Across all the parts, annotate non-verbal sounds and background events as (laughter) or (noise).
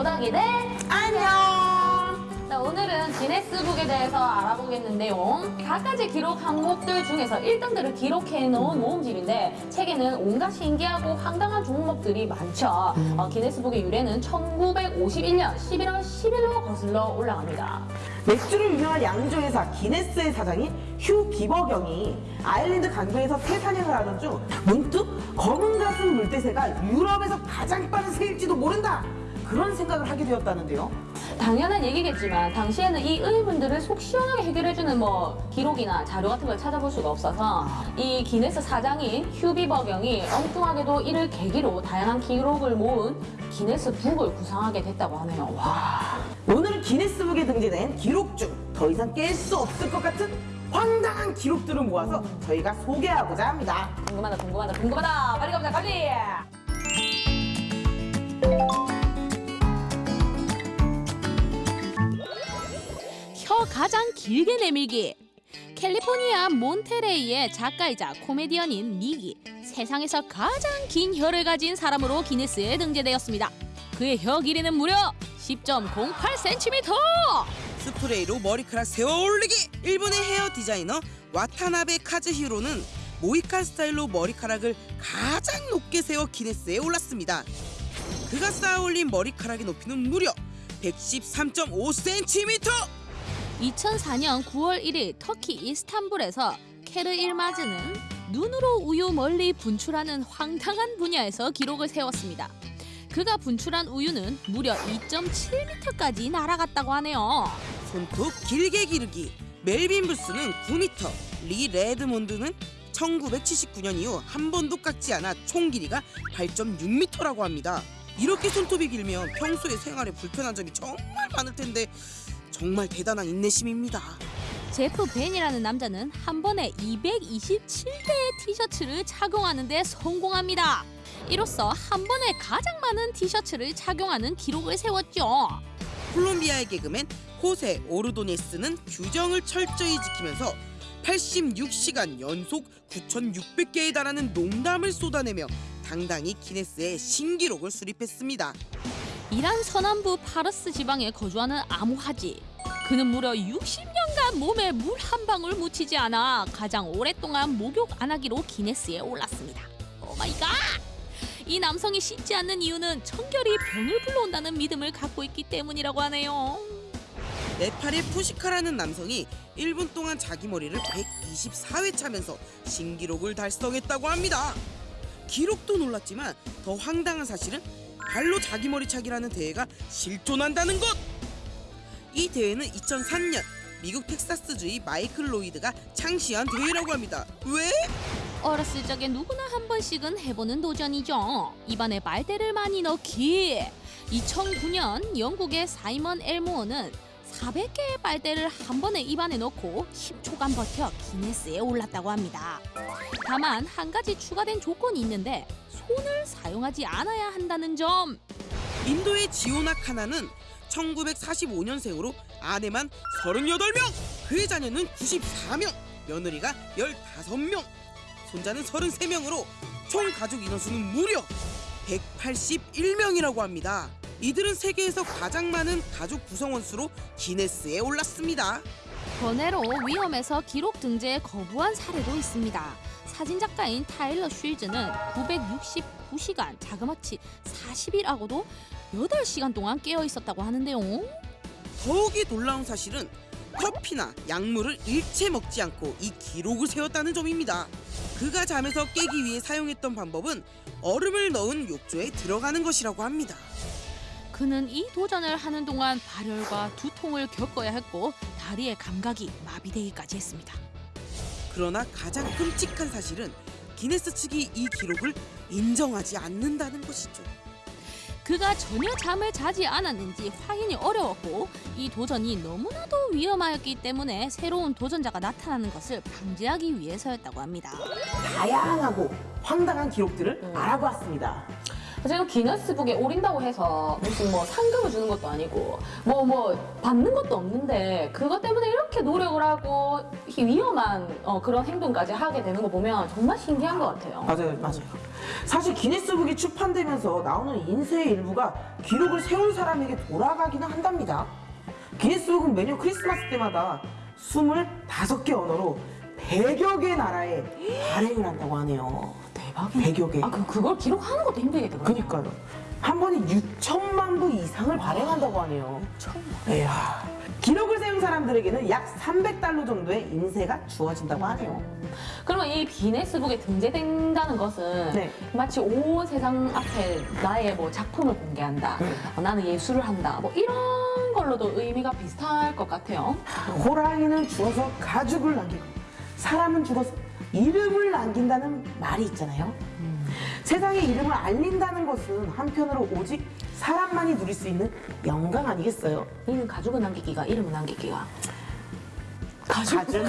도덕이들 안녕. 자, 오늘은 기네스북에 대해서 알아보겠는데요. 갖가지 기록 항목들 중에서 1등들을 기록해 놓은 모음집인데 책에는 온갖 신기하고 황당한 종목들이 많죠. 어, 기네스북의 유래는 1951년 11월 10일로 거슬러 올라갑니다. 맥주로 유명한 양조회사 기네스의 사장인 휴 기버경이 아일랜드 강변에서 새 사냥을 하던 중 문득 검은 가슴 물대새가 유럽에서 가장 빠른 새일지도 모른다. 그런 생각을 하게 되었다는데요. 당연한 얘기겠지만 당시에는 이 의문들을 속 시원하게 해결해주는 뭐 기록이나 자료 같은 걸 찾아볼 수가 없어서 이 기네스 사장인 휴비 버경이 엉뚱하게도 이를 계기로 다양한 기록을 모은 기네스 북을 구상하게 됐다고 하네요. 와. 오늘은 기네스북에 등재된 기록 중 더 이상 깰 수 없을 것 같은 황당한 기록들을 모아서 저희가 소개하고자 합니다. 궁금하다 궁금하다 궁금하다 빨리 가보자 빨리 가장 길게 내밀기 캘리포니아 몬테레이의 작가이자 코미디언인 닉이 세상에서 가장 긴 혀를 가진 사람으로 기네스에 등재되었습니다. 그의 혀 길이는 무려 10.08cm! 스프레이로 머리카락 세워 올리기! 일본의 헤어 디자이너 와타나베 카즈히로는 모히칸 스타일로 머리카락을 가장 높게 세워 기네스에 올랐습니다. 그가 쌓아 올린 머리카락의 높이는 무려 113.5cm! 2004년 9월 1일 터키 이스탄불에서 일케르 일마즈는 눈으로 우유 멀리 분출하는 황당한 분야에서 기록을 세웠습니다. 그가 분출한 우유는 무려 2.7m까지 날아갔다고 하네요. 손톱 길게 기르기 멜빈 부스는 9m, 리 레드몬드는 1979년 이후 한 번도 깎지 않아 총 길이가 8.6m라고 합니다. 이렇게 손톱이 길면 평소에 생활에 불편한 점이 정말 많을 텐데 정말 대단한 인내심입니다. 제프 벤이라는 남자는 한 번에 227개의 티셔츠를 착용하는 데 성공합니다. 이로써 한 번에 가장 많은 티셔츠를 착용하는 기록을 세웠죠. 콜롬비아의 개그맨 호세 오르도네스는 규정을 철저히 지키면서 86시간 연속 9,600개에 달하는 농담을 쏟아내며 당당히 기네스의 신기록을 수립했습니다. 이란 서남부 파르스 지방에 거주하는 아무하지. 그는 무려 60년간 몸에 물 한 방울 묻히지 않아 가장 오랫동안 목욕 안 하기로 기네스에 올랐습니다. Oh my God! 이 남성이 씻지 않는 이유는 청결이 병을 불러온다는 믿음을 갖고 있기 때문이라고 하네요. 네팔의 푸시카라는 남성이 1분 동안 자기 머리를 124회 차면서 신기록을 달성했다고 합니다. 기록도 놀랐지만 더 황당한 사실은 발로 자기 머리 차기라는 대회가 실존한다는 것. 이 대회는 2003년 미국 텍사스주의 마이클 로이드가 창시한 대회라고 합니다. 왜? 어렸을 적에 누구나 한 번씩은 해보는 도전이죠. 입안에 빨대를 많이 넣기. 2009년 영국의 사이먼 엘모어는 400개의 빨대를 한 번에 입안에 넣고 10초간 버텨 기네스에 올랐다고 합니다. 다만 한 가지 추가된 조건이 있는데 손을 사용하지 않아야 한다는 점. 인도의 지오나 카나는 1945년생으로 아내만 38명, 그의 자녀는 94명, 며느리가 15명, 손자는 33명으로 총 가족 인원수는 무려 181명이라고 합니다. 이들은 세계에서 가장 많은 가족 구성원 수로 기네스에 올랐습니다. 번외로 위험에서 기록 등재에 거부한 사례도 있습니다. 사진작가인 타일러 쉴즈는 969시간 자그마치 40일하고도 8시간 동안 깨어 있었다고 하는데요. 더욱이 놀라운 사실은 커피나 약물을 일체 먹지 않고 이 기록을 세웠다는 점입니다. 그가 잠에서 깨기 위해 사용했던 방법은 얼음을 넣은 욕조에 들어가는 것이라고 합니다. 그는 이 도전을 하는 동안 발열과 두통을 겪어야 했고 다리의 감각이 마비되기까지 했습니다. 그러나 가장 끔찍한 사실은 기네스 측이 이 기록을 인정하지 않는다는 것이죠. 그가 전혀 잠을 자지 않았는지 확인이 어려웠고 이 도전이 너무나도 위험하였기 때문에 새로운 도전자가 나타나는 것을 방지하기 위해서였다고 합니다. 다양하고 황당한 기록들을 알아보았습니다. 지금 기네스북에 오린다고 해서 무슨 뭐 상금을 주는 것도 아니고 뭐뭐 받는 것도 없는데 그것 때문에 이렇게 노력을 하고 이 위험한 어, 그런 행동까지 하게 되는 거 보면 정말 신기한 것 같아요. 맞아요, 맞아요. 사실 기네스북이 출판되면서 나오는 인쇄의 일부가 기록을 세울 사람에게 돌아가기는 한답니다. 기네스북은 매년 크리스마스 때마다 25개 언어로 100여 개 나라에 발행을 한다고 하네요. 대박이네. 100여 개. 아, 그, 그걸 기록하는 것도 힘들겠더라고요. 그니까요. 한 번에 6천만 부 이상을 발행한다고 하네요. 이야. 기록을 세운 사람들에게는 약 300달러 정도의 인쇄가 주어진다고 하네요. 그러면 이 기네스북에 등재된다는 것은 네. 마치 온 세상 앞에 나의 뭐 작품을 공개한다. 네. 어, 나는 예술을 한다. 뭐 이런 걸로도 의미가 비슷할 것 같아요. 호랑이는 죽어서 가죽을 남기고 사람은 죽어서 이름을 남긴다는 말이 있잖아요. 세상에 이름을 알린다는 것은 한편으로 오직 사람만이 누릴 수 있는 영광 아니겠어요? 이는 가죽을 남기기가 이름을 남기기가 가죽. (laughs)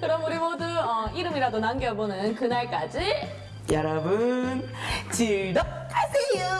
그럼 우리 모두 어, 이름이라도 남겨보는 그날까지 여러분 즐겁하세요.